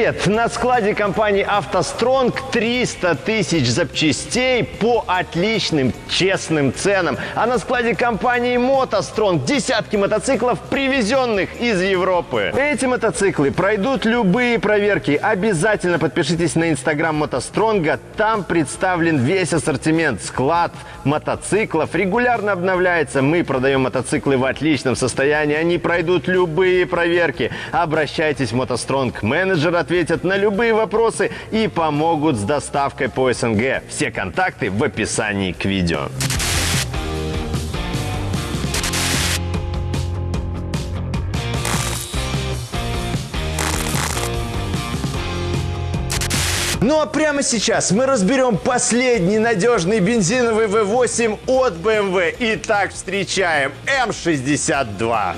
привет! На складе компании «АвтоСтронг» 300 тысяч запчастей по отличным, честным ценам. А на складе компании «МотоСтронг» десятки мотоциклов, привезенных из Европы. Эти мотоциклы пройдут любые проверки. Обязательно подпишитесь на инстаграм «МотоСтронга». Там представлен весь ассортимент. Склад мотоциклов регулярно обновляется. Мы продаем мотоциклы в отличном состоянии. Они пройдут любые проверки. Обращайтесь в «МотоСтронг». Менеджер ответят на любые вопросы и помогут с доставкой по СНГ. Все контакты в описании к видео. Ну а прямо сейчас мы разберем последний надежный бензиновый V8 от BMW. Итак, встречаем М62.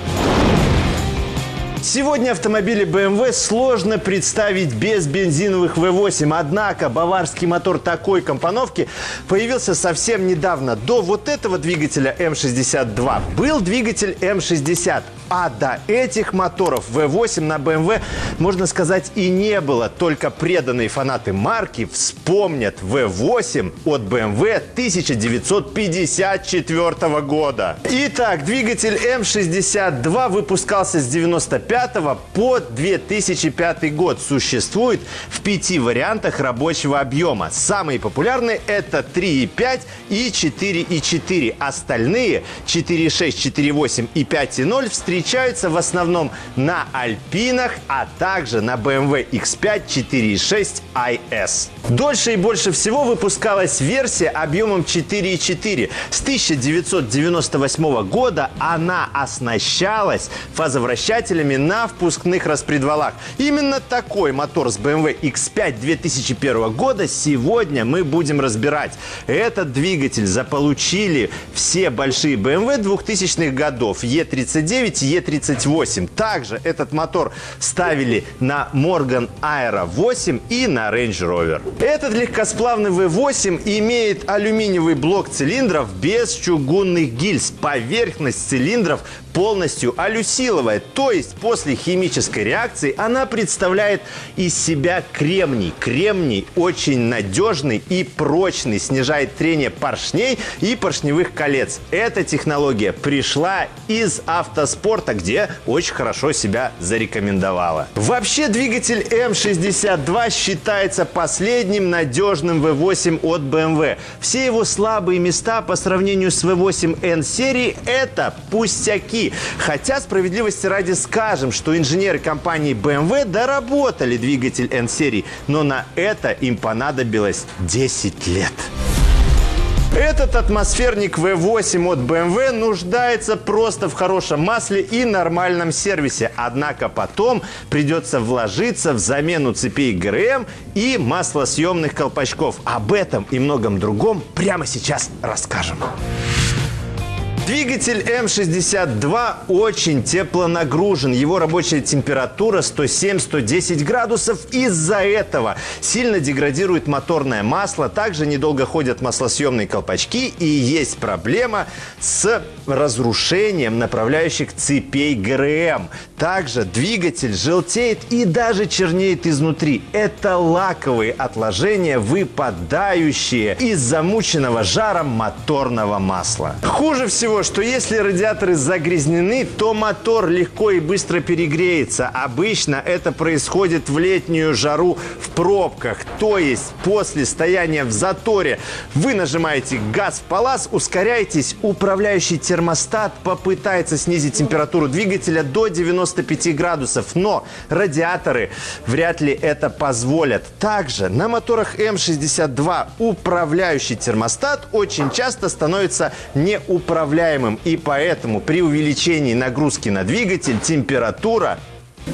Сегодня автомобили BMW сложно представить без бензиновых V8. Однако баварский мотор такой компоновки появился совсем недавно. До вот этого двигателя М62 был двигатель М60. А до этих моторов V8 на BMW, можно сказать, и не было. Только преданные фанаты марки вспомнят V8 от BMW 1954 года. Итак, двигатель М62 выпускался с 95 по 2005 год. Существует в пяти вариантах рабочего объема. Самые популярные это 3,5 и 4,4. Остальные 4,6, 4,8 и 5,0 встречаются встречаются в основном на Альпинах, а также на BMW X5 4.6 IS. Дольше и больше всего выпускалась версия объемом 4.4. С 1998 года она оснащалась фазовращателями на впускных распредвалах. Именно такой мотор с BMW X5 2001 года сегодня мы будем разбирать. Этот двигатель заполучили все большие BMW 2000-х годов E39 Е38. Также этот мотор ставили на Morgan Aero 8 и на Range Rover. Этот легкосплавный V8 имеет алюминиевый блок цилиндров без чугунных гильз. Поверхность цилиндров полностью алюсиловая, то есть после химической реакции она представляет из себя кремний. Кремний очень надежный и прочный, снижает трение поршней и поршневых колец. Эта технология пришла из автоспорта, где очень хорошо себя зарекомендовала. Вообще двигатель М62 считается последним надежным V8 от BMW. Все его слабые места по сравнению с V8 N серии это пустяки. Хотя, справедливости ради скажем, что инженеры компании BMW доработали двигатель N-серии, но на это им понадобилось 10 лет. Этот атмосферник V8 от BMW нуждается просто в хорошем масле и нормальном сервисе. Однако потом придется вложиться в замену цепей ГРМ и маслосъемных колпачков. Об этом и многом другом прямо сейчас расскажем. Двигатель М62 очень теплонагружен. Его рабочая температура 107-110 градусов. Из-за этого сильно деградирует моторное масло. Также недолго ходят маслосъемные колпачки. И есть проблема с разрушением направляющих цепей ГРМ. Также двигатель желтеет и даже чернеет изнутри. Это лаковые отложения, выпадающие из замученного жаром моторного масла. Хуже всего что если радиаторы загрязнены, то мотор легко и быстро перегреется. Обычно это происходит в летнюю жару в пробках. То есть после стояния в заторе вы нажимаете газ в палас, ускоряетесь, управляющий термостат попытается снизить температуру двигателя до 95 градусов. Но радиаторы вряд ли это позволят. Также на моторах М62 управляющий термостат очень часто становится неуправляемым управляемым, и поэтому при увеличении нагрузки на двигатель температура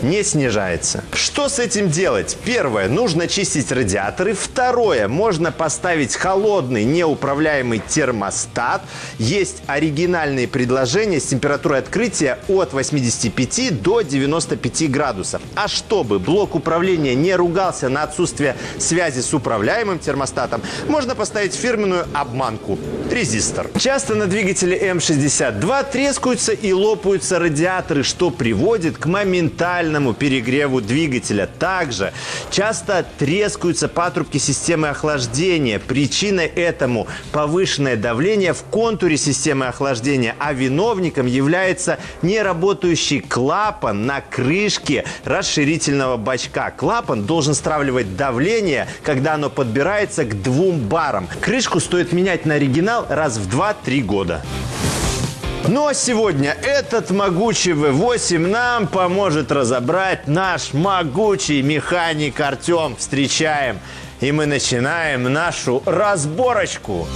не снижается. Что с этим делать? Первое, нужно чистить радиаторы. Второе, можно поставить холодный неуправляемый термостат. Есть оригинальные предложения с температурой открытия от 85 до 95 градусов. А чтобы блок управления не ругался на отсутствие связи с управляемым термостатом, можно поставить фирменную обманку – резистор. Часто на двигателе М62 трескаются и лопаются радиаторы, что приводит к моментальному тотальному перегреву двигателя. Также часто трескаются патрубки системы охлаждения. Причиной этому повышенное давление в контуре системы охлаждения, а виновником является неработающий клапан на крышке расширительного бачка. Клапан должен стравливать давление, когда оно подбирается к двум барам. Крышку стоит менять на оригинал раз в 2-3 года. Ну а сегодня этот могучий V8 нам поможет разобрать наш могучий механик Артем. Встречаем. И мы начинаем нашу разборочку.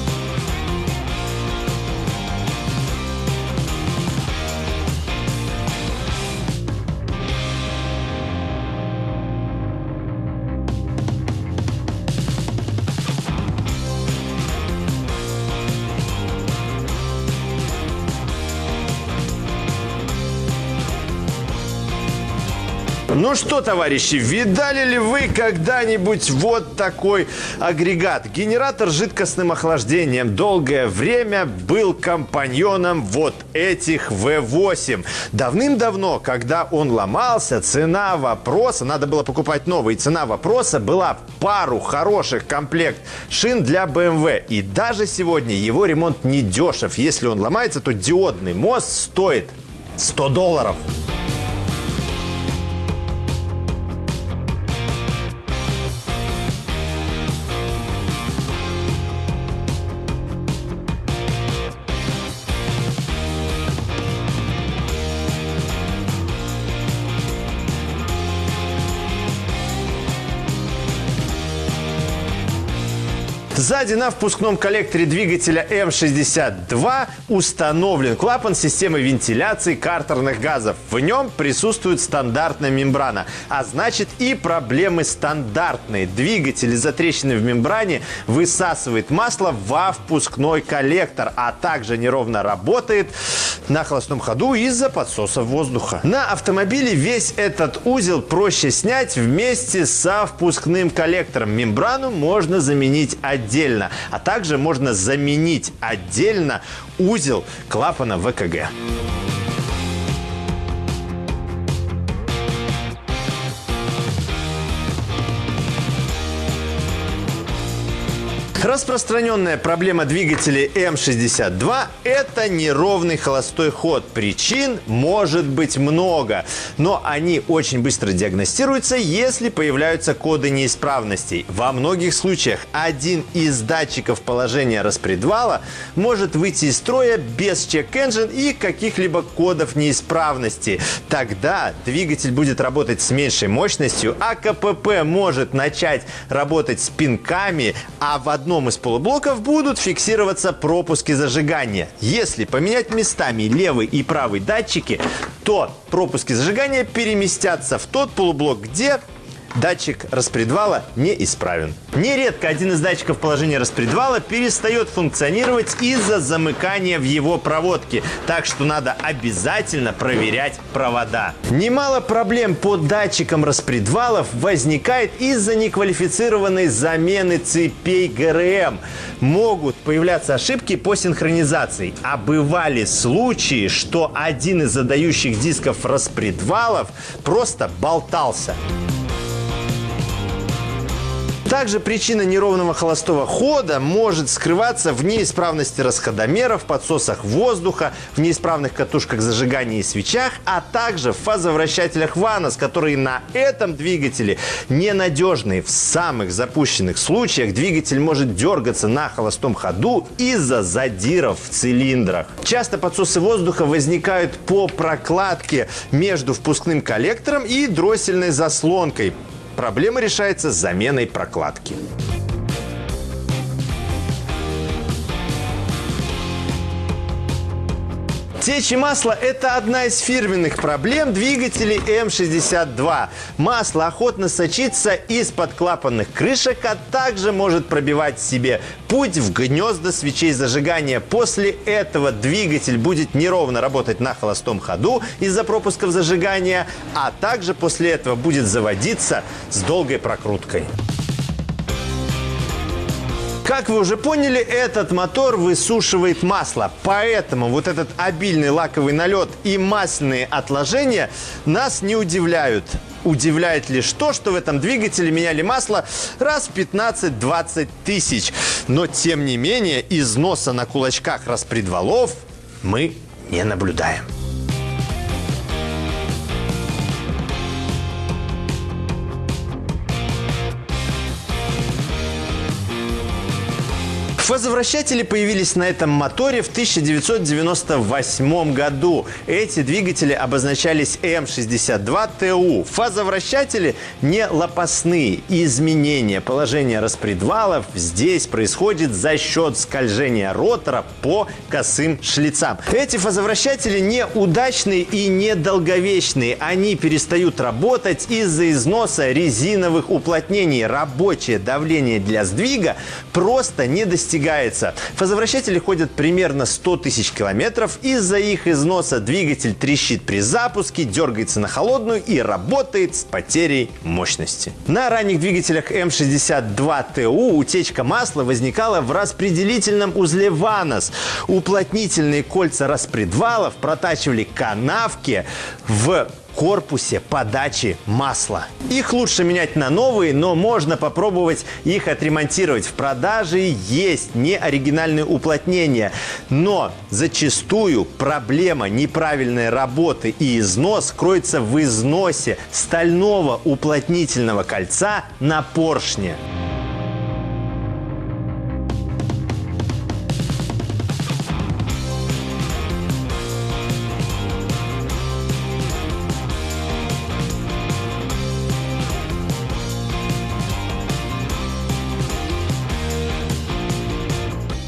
Ну что, товарищи, видали ли вы когда-нибудь вот такой агрегат? Генератор с жидкостным охлаждением долгое время был компаньоном вот этих V8. Давным-давно, когда он ломался, цена вопроса, надо было покупать новый, цена вопроса была пару хороших комплект шин для BMW. И даже сегодня его ремонт не дешев. Если он ломается, то диодный мост стоит 100 долларов. Сзади на впускном коллекторе двигателя М62 установлен клапан системы вентиляции картерных газов. В нем присутствует стандартная мембрана, а значит и проблемы стандартные. Двигатель из-за трещины в мембране высасывает масло во впускной коллектор, а также неровно работает на холостом ходу из-за подсоса воздуха. На автомобиле весь этот узел проще снять вместе со впускным коллектором. Мембрану можно заменить отдельно отдельно, а также можно заменить отдельно узел клапана ВКГ. Распространенная проблема двигателей М62 – это неровный холостой ход. Причин может быть много, но они очень быстро диагностируются, если появляются коды неисправностей. Во многих случаях один из датчиков положения распредвала может выйти из строя без чек-энджин и каких-либо кодов неисправности. Тогда двигатель будет работать с меньшей мощностью, а КПП может начать работать с пинками, а в одном одном из полублоков будут фиксироваться пропуски зажигания. Если поменять местами левый и правый датчики, то пропуски зажигания переместятся в тот полублок, где датчик распредвала неисправен. Нередко один из датчиков положения распредвала перестает функционировать из-за замыкания в его проводке, так что надо обязательно проверять провода. Немало проблем по датчикам распредвалов возникает из-за неквалифицированной замены цепей ГРМ. Могут появляться ошибки по синхронизации, а бывали случаи, что один из задающих дисков распредвалов просто болтался. Также причина неровного холостого хода может скрываться в неисправности расходомеров, подсосах воздуха, в неисправных катушках зажигания и свечах, а также в фазовращателях ВАНОС, которые на этом двигателе ненадежные. В самых запущенных случаях двигатель может дергаться на холостом ходу из-за задиров в цилиндрах. Часто подсосы воздуха возникают по прокладке между впускным коллектором и дроссельной заслонкой. Проблема решается заменой прокладки. Течь масла – это одна из фирменных проблем двигателей М62. Масло охотно сочится из-под клапанных крышек, а также может пробивать себе путь в гнезда свечей зажигания. После этого двигатель будет неровно работать на холостом ходу из-за пропусков зажигания, а также после этого будет заводиться с долгой прокруткой. Как вы уже поняли, этот мотор высушивает масло. Поэтому вот этот обильный лаковый налет и масляные отложения нас не удивляют. Удивляет лишь то, что в этом двигателе меняли масло раз в 15-20 тысяч. Но, тем не менее, износа на кулачках распредвалов мы не наблюдаем. Фазовращатели появились на этом моторе в 1998 году. Эти двигатели обозначались М62ТУ. Фазовращатели не лопастные. Изменение положения распредвалов здесь происходит за счет скольжения ротора по косым шлицам. Эти фазовращатели неудачные и недолговечные. Они перестают работать из-за износа резиновых уплотнений. Рабочее давление для сдвига просто не достигается достигается. Фазовращатели ходят примерно 100 тысяч километров. Из-за их износа двигатель трещит при запуске, дергается на холодную и работает с потерей мощности. На ранних двигателях М62ТУ утечка масла возникала в распределительном узле ВАНОС. Уплотнительные кольца распредвалов протачивали канавки в корпусе подачи масла. Их лучше менять на новые, но можно попробовать их отремонтировать. В продаже есть неоригинальные уплотнения, но зачастую проблема неправильной работы и износ кроется в износе стального уплотнительного кольца на поршне.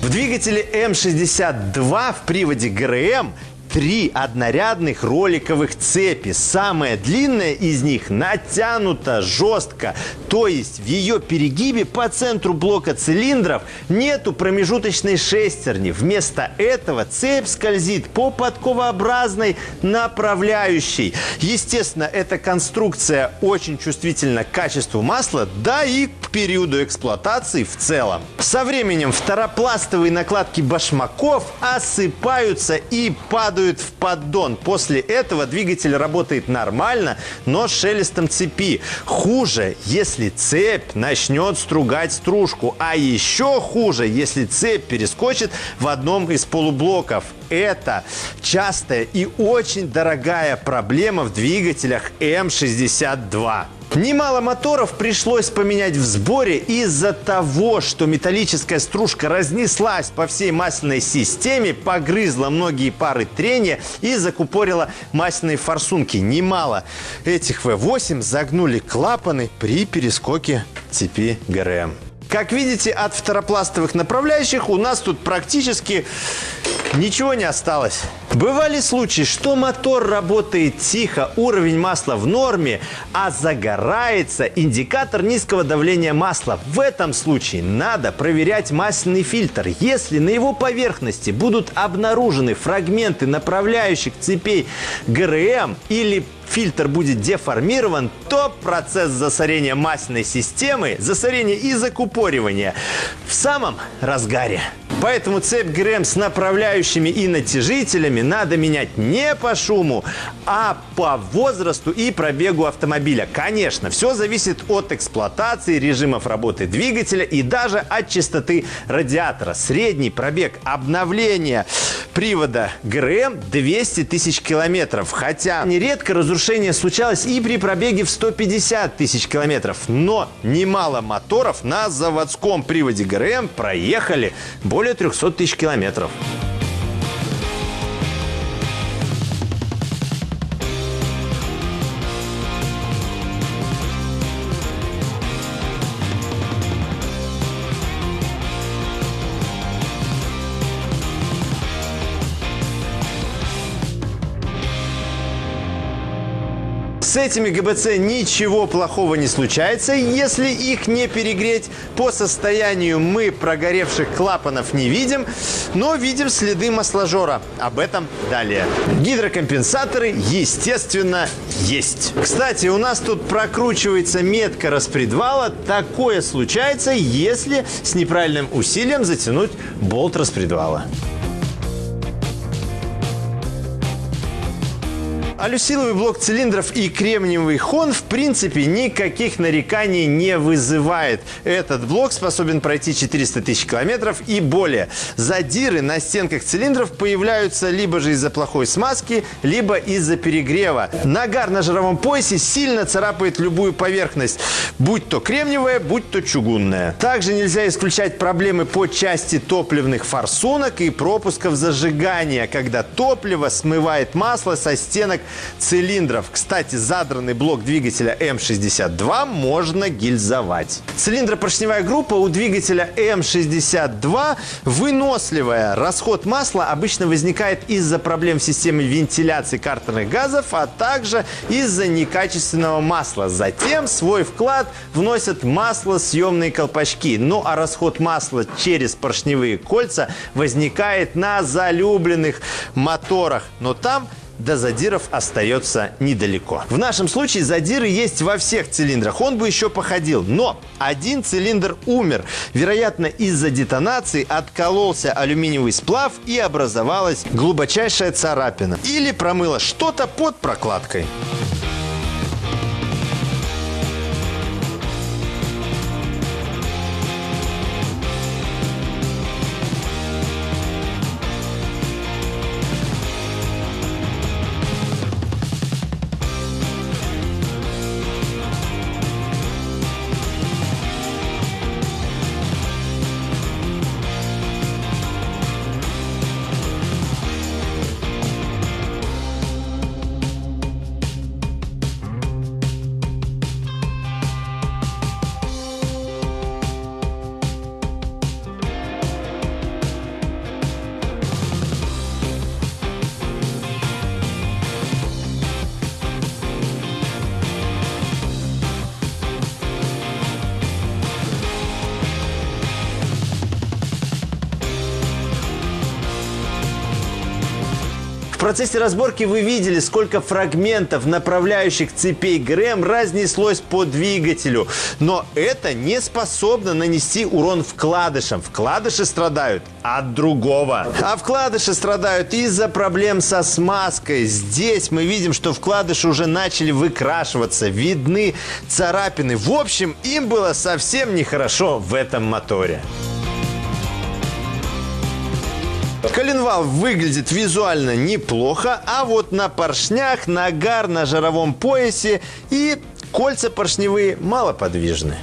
В двигателе М62 в приводе ГРМ три однорядных роликовых цепи. Самая длинная из них натянута жестко, то есть в ее перегибе по центру блока цилиндров нету промежуточной шестерни. Вместо этого цепь скользит по подковообразной направляющей. Естественно, эта конструкция очень чувствительна к качеству масла, да и к периоду эксплуатации в целом. Со временем второпластовые накладки башмаков осыпаются и падают падают в поддон. После этого двигатель работает нормально, но с шелестом цепи. Хуже, если цепь начнет стругать стружку. А еще хуже, если цепь перескочит в одном из полублоков. Это частая и очень дорогая проблема в двигателях М62. Немало моторов пришлось поменять в сборе из-за того, что металлическая стружка разнеслась по всей масляной системе, погрызла многие пары трения и закупорила масляные форсунки. Немало этих V8 загнули клапаны при перескоке цепи ГРМ. Как видите, от второпластовых направляющих у нас тут практически ничего не осталось. Бывали случаи, что мотор работает тихо, уровень масла в норме, а загорается индикатор низкого давления масла. В этом случае надо проверять масляный фильтр. Если на его поверхности будут обнаружены фрагменты направляющих цепей ГРМ или фильтр будет деформирован, то процесс засорения масляной системы, засорения и закупоривания в самом разгаре. Поэтому цепь ГРМ с направляющими и натяжителями надо менять не по шуму, а по возрасту и пробегу автомобиля. Конечно, все зависит от эксплуатации, режимов работы двигателя и даже от частоты радиатора. Средний пробег обновления привода ГРМ 200 тысяч километров. Хотя нередко разрушение случалось и при пробеге в 150 тысяч километров. Но немало моторов на заводском приводе ГРМ проехали более 300 тысяч километров. С этими ГБЦ ничего плохого не случается, если их не перегреть. По состоянию мы прогоревших клапанов не видим, но видим следы масложора. Об этом далее. Гидрокомпенсаторы, естественно, есть. Кстати, у нас тут прокручивается метка распредвала. Такое случается, если с неправильным усилием затянуть болт распредвала. Алюсиловый блок цилиндров и кремниевый хон в принципе никаких нареканий не вызывает. Этот блок способен пройти 400 тысяч километров и более. Задиры на стенках цилиндров появляются либо же из-за плохой смазки, либо из-за перегрева. Нагар на жировом поясе сильно царапает любую поверхность, будь то кремниевая, будь то чугунная. Также нельзя исключать проблемы по части топливных форсунок и пропусков зажигания, когда топливо смывает масло со стенок цилиндров. Кстати, задранный блок двигателя М62 можно гильзовать. Цилиндропоршневая группа у двигателя М62 выносливая. Расход масла обычно возникает из-за проблем в системе вентиляции картерных газов, а также из-за некачественного масла. Затем свой вклад вносят маслосъемные колпачки. Ну а расход масла через поршневые кольца возникает на залюбленных моторах. Но там до задиров остается недалеко. В нашем случае задиры есть во всех цилиндрах. Он бы еще походил. Но один цилиндр умер. Вероятно, из-за детонации откололся алюминиевый сплав и образовалась глубочайшая царапина. Или промыло что-то под прокладкой. Процессе разборки вы видели, сколько фрагментов направляющих цепей ГРМ разнеслось по двигателю. Но это не способно нанести урон вкладышам. Вкладыши страдают от другого. А вкладыши страдают из-за проблем со смазкой. Здесь мы видим, что вкладыши уже начали выкрашиваться. Видны царапины. В общем, им было совсем нехорошо в этом моторе. Коленвал выглядит визуально неплохо, а вот на поршнях нагар на жировом поясе и кольца поршневые малоподвижны.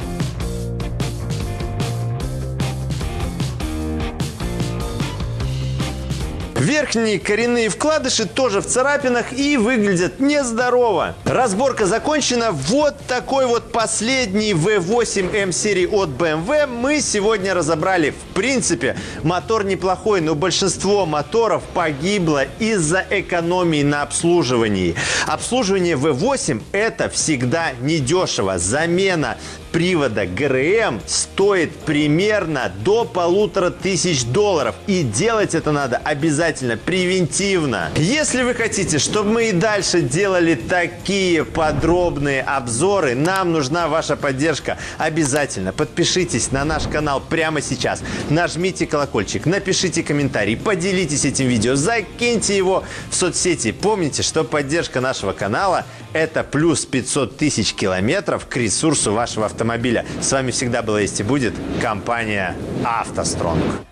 Верхние коренные вкладыши тоже в царапинах и выглядят нездорово. Разборка закончена. Вот такой вот последний V8 M серии от BMW мы сегодня разобрали. В принципе, мотор неплохой, но большинство моторов погибло из-за экономии на обслуживании. Обслуживание V8 это всегда недешево. Замена привода ГРМ стоит примерно до полутора тысяч долларов. И делать это надо обязательно превентивно. Если вы хотите, чтобы мы и дальше делали такие подробные обзоры, нам нужна ваша поддержка. Обязательно подпишитесь на наш канал прямо сейчас. Нажмите колокольчик, напишите комментарий, поделитесь этим видео, закиньте его в соцсети. Помните, что поддержка нашего канала – это плюс 500 тысяч километров к ресурсу вашего автомобиля автомобиля. С вами всегда была есть и будет компания «АвтоСтронг».